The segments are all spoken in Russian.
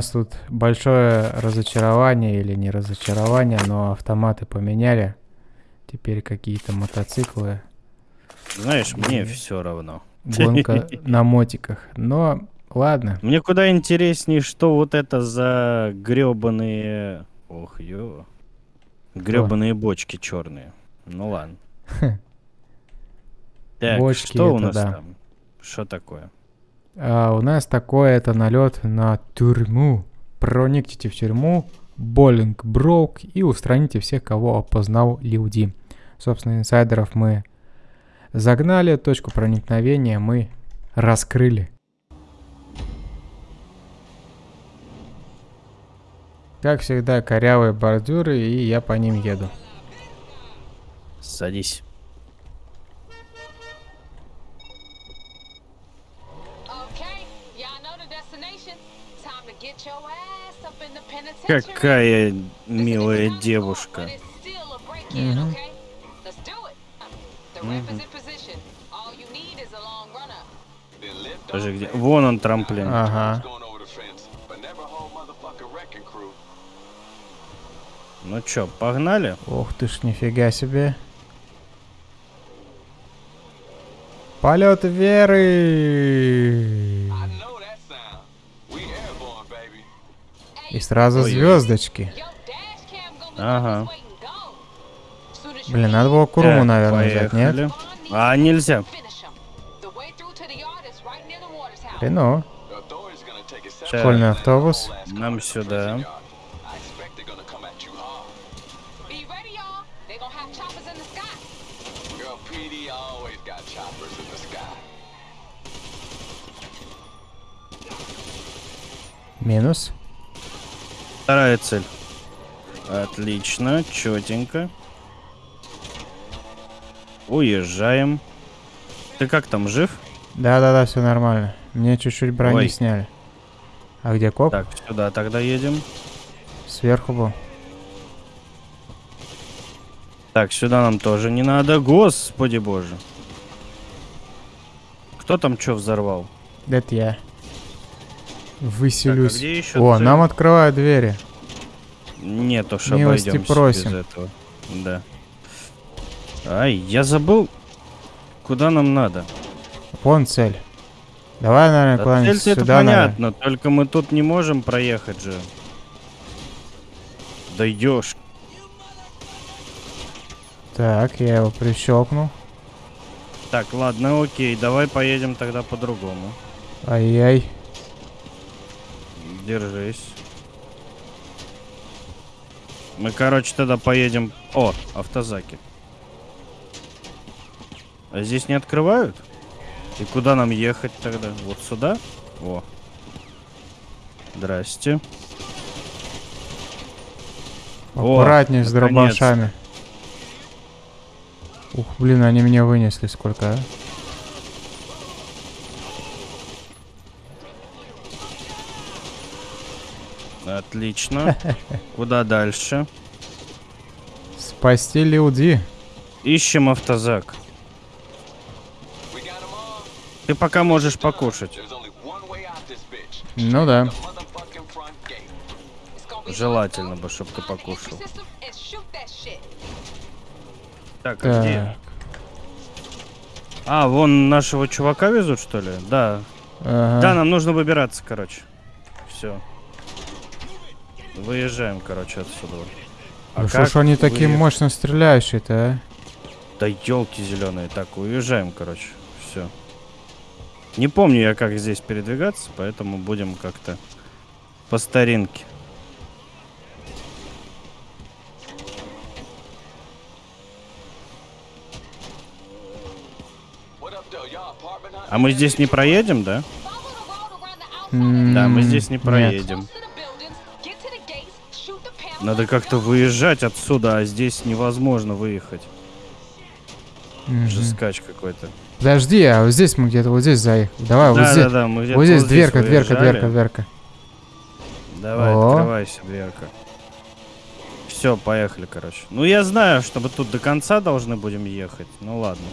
нас тут большое разочарование или не разочарование, но автоматы поменяли. Теперь какие-то мотоциклы. Знаешь, мне все равно. Гонка на мотиках. Но ладно. Мне куда интереснее, что вот это за гребаные... Ох, ё. Гребаные бочки черные. Ну ладно. Так, Бочки что у нас да. там? Что такое? А у нас такой это налет на тюрьму. Проникните в тюрьму, Боллинг Броук и устраните всех, кого опознал люди. Собственно, инсайдеров мы загнали, точку проникновения мы раскрыли. Как всегда, корявые бордюры, и я по ним еду. Садись. Is a long runner. Подожди, где? Вон он трамплин. Ага. Ну чё, погнали? Ух ты ж, нифига себе. Полет веры! И сразу звездочки. Ага. Блин, надо было Куруму, Так, наверное, взять, нет? поехали. Bond needs А, нельзя. Так, Школьный автобус. нам сюда. Be Вторая цель. Отлично, четенько. Уезжаем. Ты как там, жив? Да-да-да, все нормально. Мне чуть-чуть брони Ой. сняли. А где коп? Так, сюда тогда едем. Сверху был. Так, сюда нам тоже не надо. Господи боже. Кто там что взорвал? Это я. Выселюсь. Так, а где еще О, цель? нам открывают двери. Нет уж, Милости просим. без этого. Да. Ай, я забыл, куда нам надо. Вон цель. Давай, наверное, Да куда-нибудь цель-то это сюда, наверное. понятно, только мы тут не можем проехать же. Да ешь. Так, я его прищелкнул. Так, ладно, окей, давай поедем тогда по-другому. Ай-яй. Держись. Мы, короче, тогда поедем... О, автозаки. А здесь не открывают? И куда нам ехать тогда? Вот сюда? О. Здрасте. О, Аккуратнее с наконец-то. дробашами. Ух, блин, они меня вынесли сколько, а? Отлично. Куда дальше? Спасти люди. Ищем автозак. Ты пока можешь покушать. Ну да. Желательно бы, чтобы ты покушал. Так, а где? Так. А, вон нашего чувака везут, что ли? Да. Ага. Да, нам нужно выбираться, короче. Все. Выезжаем, короче, отсюда. А Ну что ж они такие выехать? мощно стреляющие-то, а? Да елки зеленые. Так, уезжаем, короче. Все. Не помню я, как здесь передвигаться, поэтому будем как-то по старинке. А мы здесь не проедем, да? М, Да, мы здесь не нет. Надо как-то выезжать отсюда, а здесь невозможно выехать. Мгм. Жескач какой-то. Подожди, а вот здесь мы где-то вот здесь заехали. Давай, вот да, здесь. да, да, мы вот здесь дверка, дверка, дверка, дверка. Давай, О. открывайся, дверка. Все, поехали, короче. Ну, я знаю, что мы тут до конца должны будем ехать. Ну, ладно.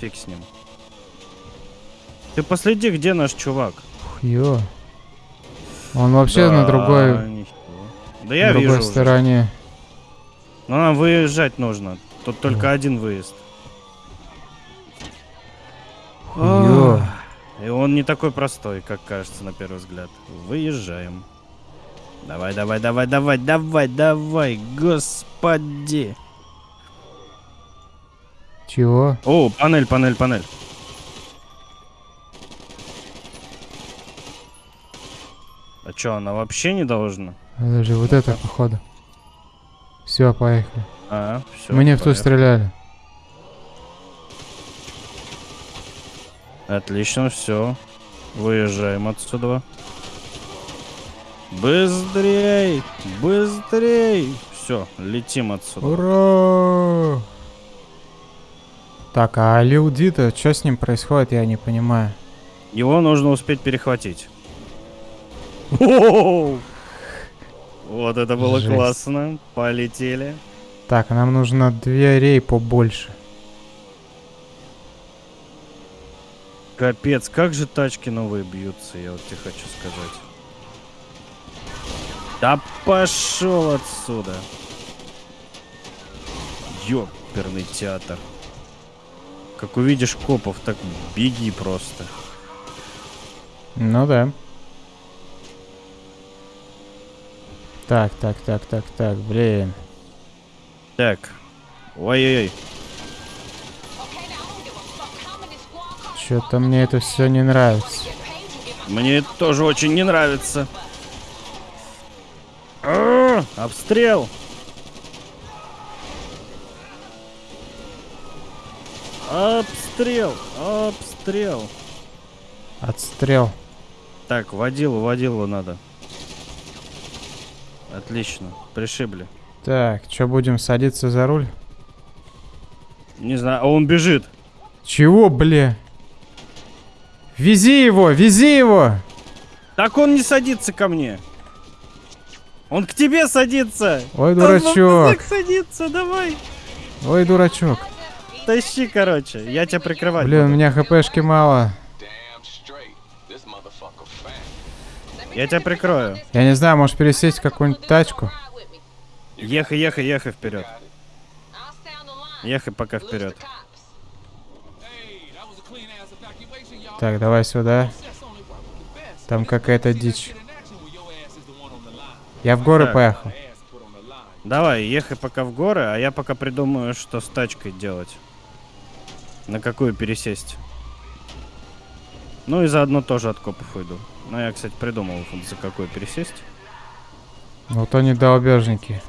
Фиг с ним. Ты последи, где наш чувак. Ё. Он вообще на другой, ничего. Да я другой вижу уже. стороне. Но нам выезжать нужно. Тут только один выезд. Ё. И он не такой простой, как кажется на первый взгляд. Выезжаем. Давай, давай, давай, давай, давай, давай, господи. Чего? О, панель, панель, панель. А чё, она вообще не должна? Подожди, вот это походу. Все, поехали. А, все. Мне в ту стреляли. Отлично, все. Выезжаем отсюда. Быстрей! Быстрей! Все, летим отсюда. Ура! Так, а Лилди-то, что с ним происходит, я не понимаю. Его нужно успеть перехватить. Вот это было Жесть. классно. Полетели. Так, нам нужно дверей побольше. Капец, как же тачки новые бьются, я вот тебе хочу сказать. Да пошел отсюда. Ёперный театр. Как увидишь копов, так беги просто. Ну да. Так, так, так, так, так, блин. Так. Ой-ой-ой. Что-то мне это все не нравится. Мне это тоже очень не нравится. А, Обстрел! Обстрел! Обстрел! Отстрел. Так, водилу, водилу надо. Отлично, пришибли. Так, что будем садиться за руль? Не знаю, а он бежит. Чего, бля? Вези его, вези его! Так он не садится ко мне. Он к тебе садится. Ой, Он дурачок. мотоцикл садится, давай. Ой, дурачок. Тащи, короче, я тебя прикрывать Блин, у буду. меня хпшки мало. Я тебя прикрою. Я не знаю, может пересесть какую-нибудь тачку? Ехай, ехай, ехай вперед. Ехай пока вперед. Так, давай сюда. Там какая-то дичь. Я в горы Так. поехал. Давай, ехай пока в горы, а я пока придумаю, что с тачкой делать. На какую пересесть. Ну и заодно тоже от копов уйду. Ну я, кстати, придумал, за какую пересесть. Вот они mind.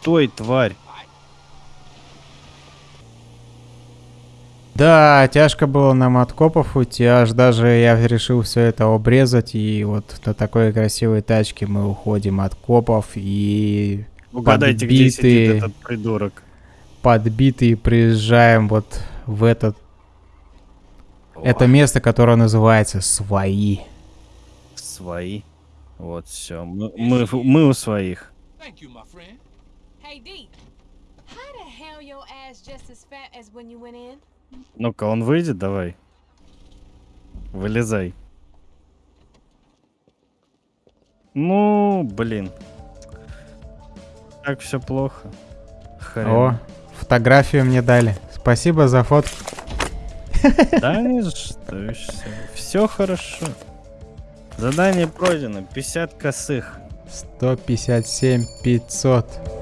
Стой, тварь. Да, тяжко было нам от копов уйти, аж даже я решил все это обрезать, и вот на такой красивой тачке мы уходим от копов, и Угадайте, где сидит этот придурок. Подбитые приезжаем вот в этот, это О, место, которое называется «Свои». Свои. Вот, все. Мы, мы, мы у своих. Thank you, my friend. Hey, D. How the hell your ass just as fat as when you went in? Ну-ка, он выйдет, давай. Вылезай. Ну, блин. Так все плохо. Хрен. О, фотографию мне дали. Спасибо за фотку. Да не что, все хорошо. Задание пройдено, 50 косых. 157 500.